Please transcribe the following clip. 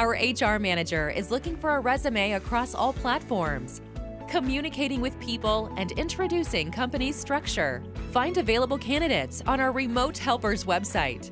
Our HR manager is looking for a resume across all platforms, communicating with people and introducing company structure. Find available candidates on our remote helpers website.